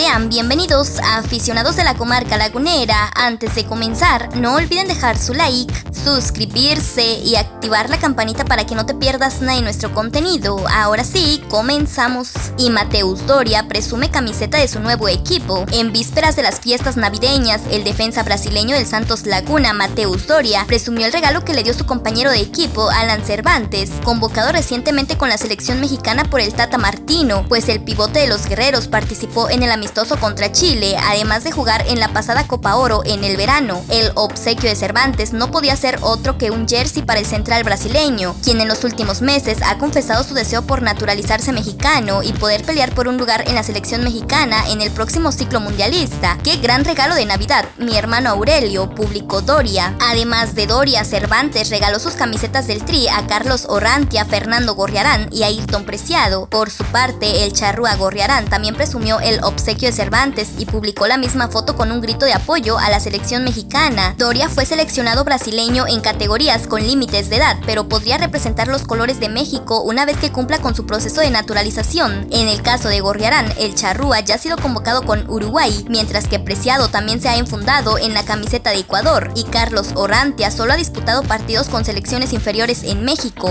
Sean bienvenidos a aficionados de la comarca lagunera. Antes de comenzar, no olviden dejar su like, suscribirse y activar la campanita para que no te pierdas nada de nuestro contenido. Ahora sí, comenzamos. Y Mateus Doria presume camiseta de su nuevo equipo. En vísperas de las fiestas navideñas, el defensa brasileño del Santos Laguna, Mateus Doria, presumió el regalo que le dio su compañero de equipo, Alan Cervantes, convocado recientemente con la selección mexicana por el Tata Martino, pues el pivote de los guerreros participó en el amistoso contra Chile, además de jugar en la pasada Copa Oro en el verano. El obsequio de Cervantes no podía ser otro que un jersey para el central brasileño, quien en los últimos meses ha confesado su deseo por naturalizarse mexicano y poder pelear por un lugar en la selección mexicana en el próximo ciclo mundialista. ¡Qué gran regalo de Navidad! Mi hermano Aurelio publicó Doria. Además de Doria, Cervantes regaló sus camisetas del Tri a Carlos Orrantia, Fernando Gorriarán y Ayrton Preciado. Por su parte, el charrúa Gorriarán también presumió el obsequio de Cervantes y publicó la misma foto con un grito de apoyo a la selección mexicana. Doria fue seleccionado brasileño en categorías con límites de edad, pero podría representar los colores de México una vez que cumpla con su proceso de naturalización. En el caso de Gorriarán, el charrúa ya ha sido convocado con Uruguay, mientras que Preciado también se ha enfundado en la camiseta de Ecuador y Carlos Orrantia solo ha disputado partidos con selecciones inferiores en México.